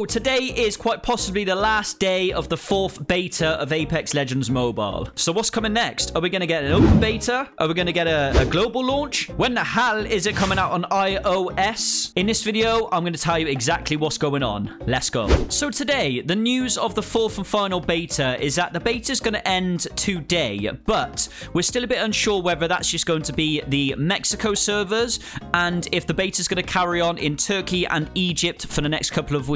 So, today is quite possibly the last day of the fourth beta of Apex Legends Mobile. So, what's coming next? Are we going to get an open beta? Are we going to get a, a, global launch? When the hell is it coming out on iOS? In this video, I'm going to tell you exactly what's going on. Let's go. So, today, the news of the fourth and final beta is that the beta is going to end today, but we're still a bit unsure whether that's just going to be the Mexico servers and if the beta is going to carry on in Turkey and Egypt for the next couple of of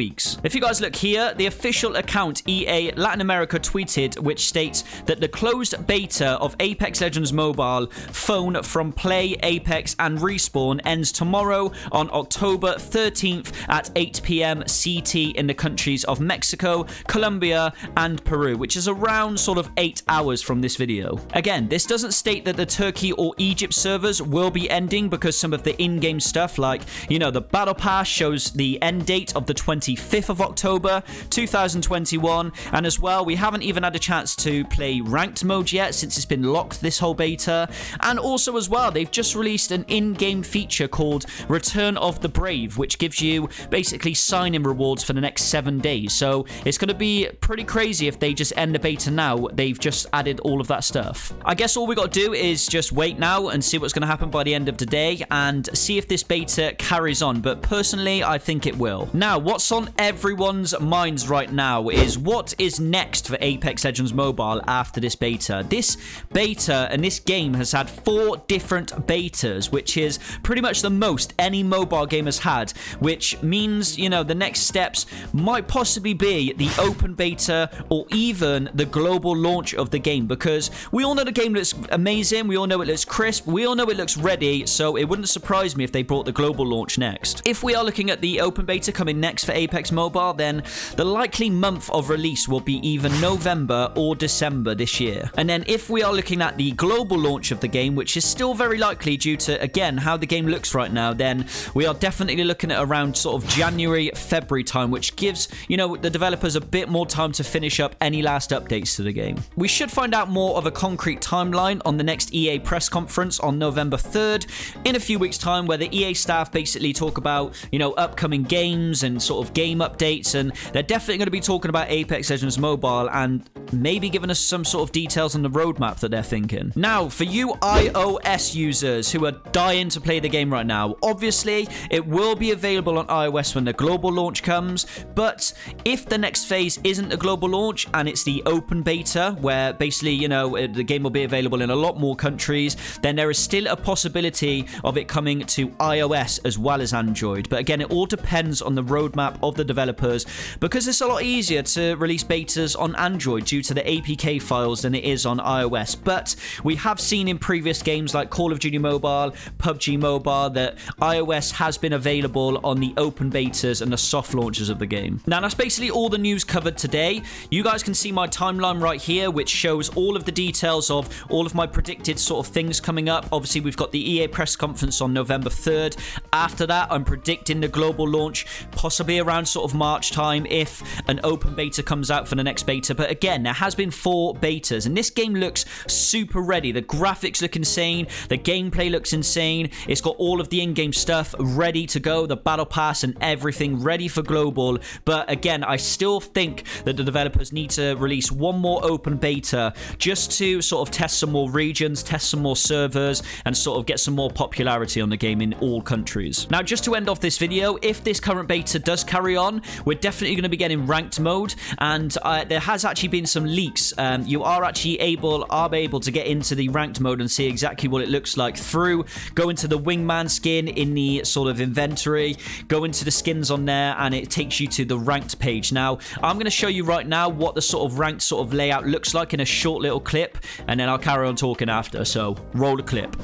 If you guys look here, the official account EA Latin America tweeted, which states that the closed beta of Apex Legends Mobile phone from Play, Apex, and Respawn ends tomorrow on October 13th at 8 p.m. CT in the countries of Mexico, Colombia, and Peru, which is around sort of eight hours from this video. Again, this doesn't state that the Turkey or Egypt servers will be ending because some of the in-game stuff like, you know, the Battle Pass shows the end date of the 20 25th of October 2021. And as well, we haven't even had a chance to play ranked mode yet since it's been locked this whole beta. And also as well, they've just released an in-game feature called Return of the Brave, which gives you basically sign-in rewards for the next seven days. So it's going to be pretty crazy if they just end the beta now. They've just added all of that stuff. I guess all we got to do is just wait now and see what's going to happen by the end of the day and see if this beta carries on. But personally, I think it will. Now, what's on everyone's minds right now is what is next for Apex Legends Mobile after this beta. This beta and this game has had four different betas, which is pretty much the most any mobile game has had, which means, you know, the next steps might possibly be the open beta or even the global launch of the game because we all know the game looks amazing, we all know it looks crisp, we all know it looks ready, so it wouldn't surprise me if they brought the global launch next. If we are looking at the open beta coming next for Apex Mobile, then the likely month of release will be either November or December this year. And then if we are looking at the global launch of the game, which is still very likely due to, again, how the game looks right now, then we are definitely looking at around sort of January, February time, which gives, you know, the developers a bit more time to finish up any last updates to the game. We should find out more of a concrete timeline on the next EA press conference on November 3rd in a few weeks' time, where the EA staff basically talk about, you know, upcoming games and sort of of game updates, and they're definitely going to be talking about Apex Legends Mobile and maybe giving us some sort of details on the roadmap that they're thinking. Now, for you iOS users who are dying to play the game right now, obviously it will be available on iOS when the global launch comes, but if the next phase isn't a global launch and it's the open beta, where basically, you know, the game will be available in a lot more countries, then there is still a possibility of it coming to iOS as well as Android. But again, it all depends on the roadmap of the developers because it's a lot easier to release betas on Android due to the APK files than it is on iOS. But we have seen in previous games like Call of Duty Mobile, PUBG Mobile, that iOS has been available on the open betas and the soft launches of the game. Now, that's basically all the news covered today. You guys can see my timeline right here, which shows all of the details of all of my predicted sort of things coming up. Obviously, we've got the EA press conference on November 3rd. After that, I'm predicting the global launch, possibly around sort of March time if an open beta comes out for the next beta. But again, there has been four betas, and this game looks super ready. The graphics look insane, the gameplay looks insane. It's got all of the in-game stuff ready to go, the battle pass and everything ready for global. But again, I still think that the developers need to release one more open beta just to sort of test some more regions, test some more servers, and sort of get some more popularity on the game in all countries. Now, just to end off this video, if this current beta does carry on, we're definitely going to be getting ranked mode. And uh, there has actually been some leaks. Um, you are actually able, are able to get into the ranked mode and see exactly what it looks like through, go into the wingman skin in the sort of inventory, go into the skins on there, and it takes you to the ranked page. Now, I'm going to show you right now what the sort of ranked sort of layout looks like in a short little clip, and then I'll carry on talking after. So, roll the clip.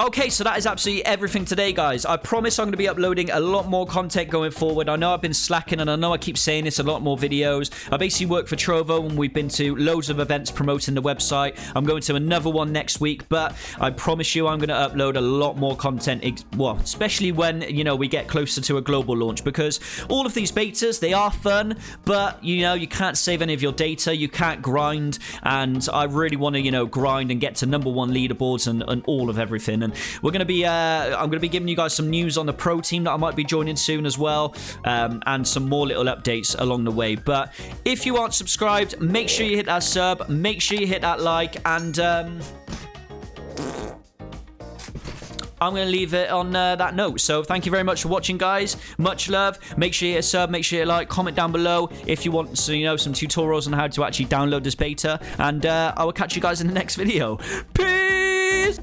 Okay, so that is absolutely everything today, guys. I promise I'm going to be uploading a lot more content going forward. I know I've been slacking, and I know I keep saying this, a lot more videos. I basically work for Trovo, and we've been to loads of events promoting the website. I'm going to another one next week, but I promise you I'm going to upload a lot more content, well, especially when, you know, we get closer to a global launch, because all of these betas, they are fun, but, you know, you can't save any of your data, you can't grind, and I really want to, you know, grind and get to number one leaderboards and, and all of everything. We're going to be, uh, I'm going to be giving you guys some news on the pro team that I might be joining soon as well, um, and some more little updates along the way. But if you aren't subscribed, make sure you hit that sub, make sure you hit that like, and um, I'm going to leave it on uh, that note. So thank you very much for watching, guys. Much love. Make sure you hit a sub, make sure you like, comment down below if you want so you know some tutorials on how to actually download this beta. And uh, I will catch you guys in the next video. Peace!